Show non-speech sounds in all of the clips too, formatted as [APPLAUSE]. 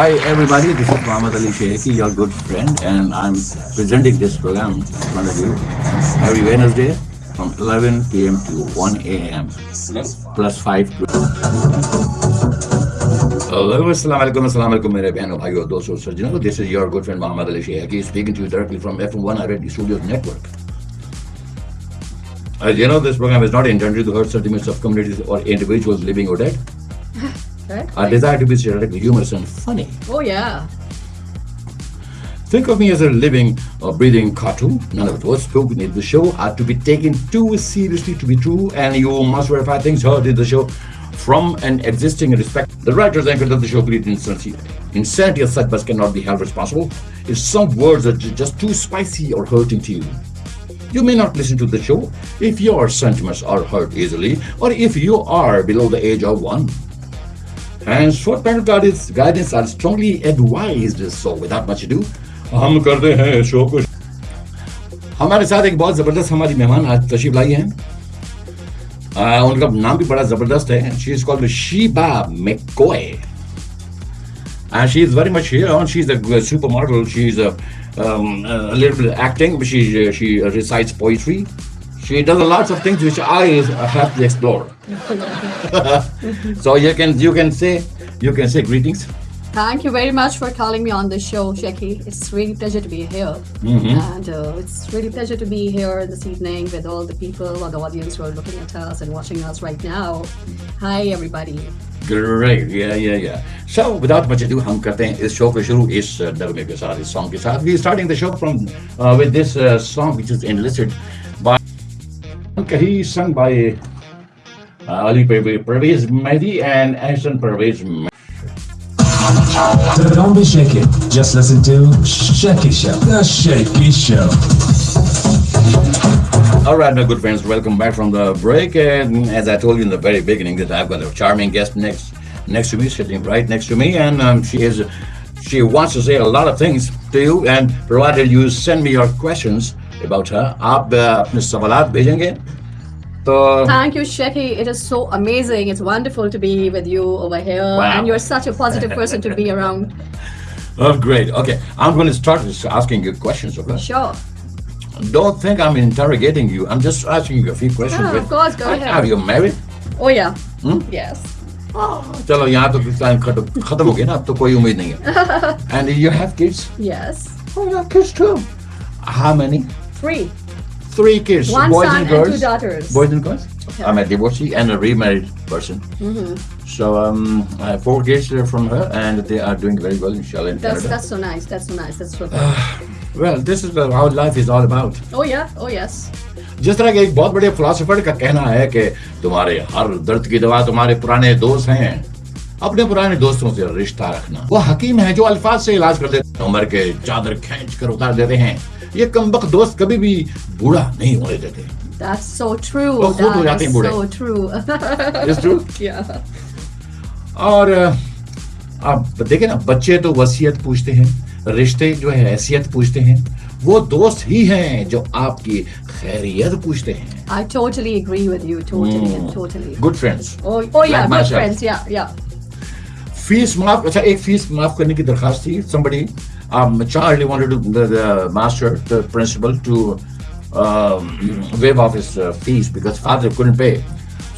Hi everybody, this is Muhammad Ali Sheikhi, your good friend, and I'm presenting this program in front of you every Wednesday from 11 p.m. to 1 a.m. plus 5 to Hello, assalamu alaikum, assalamu alaikum, mere behno, bhaiyo, dosto, sajjano. This is your good friend Muhammad Ali Sheikhi speaking to you directly from FM1 Radio Studios Network. As you know, this program is not intended to hurt sentiments of communities or individuals living or dead. [LAUGHS] Right? Our desire to be theoretically humorous and funny. Oh yeah. Think of me as a living or breathing cartoon. None of the words spoken in the show are to be taken too seriously to be true, and you must verify things heard in the show from an existing respect. The writers and anchors of the show create insanity. Insanity as such cannot be held responsible if some words are just too spicy or hurting to you. You may not listen to the show if your sentiments are hurt easily or if you are below the age of one Henceforth, parental guidance, guidance are strongly advised. So, without much ado, हम करते हैं show को हमारे साथ एक बहुत जबरदस्त हमारी मेहमान आज तशरीफ लाई हैं आ, उनका नाम भी बड़ा जबरदस्त है she is called Sheeba मेकोए and she is very much here and she's a g- supermodel she's a, um, a little bit acting but she she recites poetry she does a lots of things which i have to explore [LAUGHS] so you can you can say you can say greetings Thank you very much for calling me on the show, Sheki. It's really pleasure to be here, and uh, it's really pleasure to be here this evening with all the people or the audience who are looking at us and watching us right now. Hi, everybody. Great, yeah, yeah, yeah. So, without much ado, हम करते हैं इस show को शुरू इस uh, नगमे के साथ इस सॉन्ग के साथ. We are starting the show from uh, with this uh, song which is enlisted by Kahi sung by uh, Ali Pervez Pervez Mehdi and Ahsan Pervez Mehdi. Don't be shaky. Just listen to Shaky Show. The Shaky Show. All right, my good friends, welcome back from the break. And as I told you in the very beginning, that I've got a charming guest next next to me, sitting right next to me, and um, she is she wants to say a lot of things to you. And provided you send me your questions about her, आप uh, अपने सवालात भेजेंगे तो Thank you, Sheki. It is so amazing. It's wonderful to be with you over here, Wow. and you're such a positive person to be around. [LAUGHS] oh, great. Okay, I'm going to start with asking you questions. Okay? Sure. Don't think I'm interrogating you. I'm just asking you a few questions. Yeah, of course, go ahead. Are you married? Oh yeah. Yes. चलो यहाँ तो time खत्म खत्म हो गया ना अब तो कोई उम्मीद नहीं है And you have kids? Yes. Oh, you have kids too. How many? Three. Three kids. One boys son and girls. and two daughters. Boys and girls. I'm a divorcee and a remarried person. Mm-hmm. So um, I have four kids uh, from her, and they are doing very well, inshallah, in That's Canada. that's so nice. That's so nice. That's so good. Well, this is uh, how life is all about. oh yeah. Oh yes. जिस तरह के एक बहुत बड़े philosopher का कहना है कि तुम्हारे हर दर्द की दवा तुम्हारे पुराने दोस्त हैं अपने पुराने दोस्तों से रिश्ता रखना वो हकीम है जो अल्फाज से इलाज कर देते हैं उम्र के चादर खींच कर उतार देते हैं ये कम दोस्त कभी भी बूढ़ा नहीं होने देते। और आप देखे ना बच्चे तो वसीयत पूछते हैं रिश्ते जो है हैसियत पूछते हैं वो दोस्त ही हैं जो आपकी खैरियत पूछते हैं। I totally agree with you totally good friends fees माफ़ अच्छा एक फ़ीस माफ़ करने की दरखास्त थी somebody um, Charlie wanted to the, the master the principal to um, waive off his uh, fees because father couldn't pay.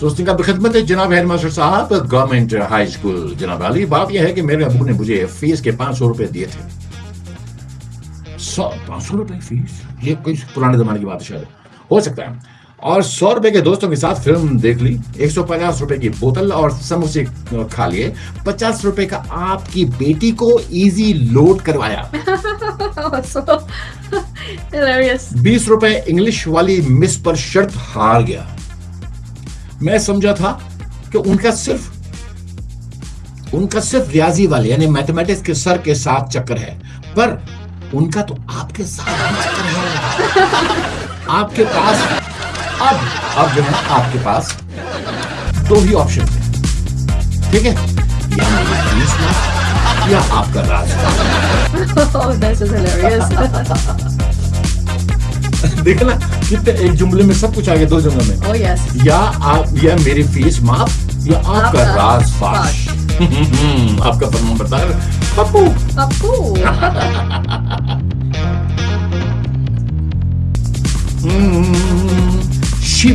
So उसने कहा खिदमत है जनाब हेड मास्टर साहब गवर्नमेंट हाई स्कूल जनाब अली। बात यह है कि मेरे अबू ने मुझे फ़ीस के पाँच सौ रुपए दिए थे। सौ पाँच सौ रुपए फ़ीस ये कोई पुराने जमाने की बात शायद। हो सकता है। और सौ रुपए के दोस्तों के साथ फ़िल्म देख ली। एक सौ पचास रुपए की बोतल और समोसे खा लिए। पचास रुपए का आपकी बेटी को इजी लोड करवाया. [LAUGHS] बीस रुपए इंग्लिश वाली मिस पर शर्त हार गया। मैं समझा था कि उनका सिर्फ़ उनका सिर्फ़ रियाजी वाले यानी मैथमेटिक्स के सर के साथ चक्कर है। पर उनका तो आपके साथ चक्कर है। [LAUGHS] आपके पास अब अब जो है आपके पास दो ही ऑप्शन है। ठीक है? या मेरी फ़ीस माफ़ या आपका राज Oh. [LAUGHS] देखा ना कितने एक जुमले में सब कुछ आ गया दो जुमले में। Oh yes. या आप या मेरी फ़ीस माफ़ या आपका राज फाश। हम्म, [LAUGHS] आपका फर्मा बरदार पप्पू। [LAUGHS]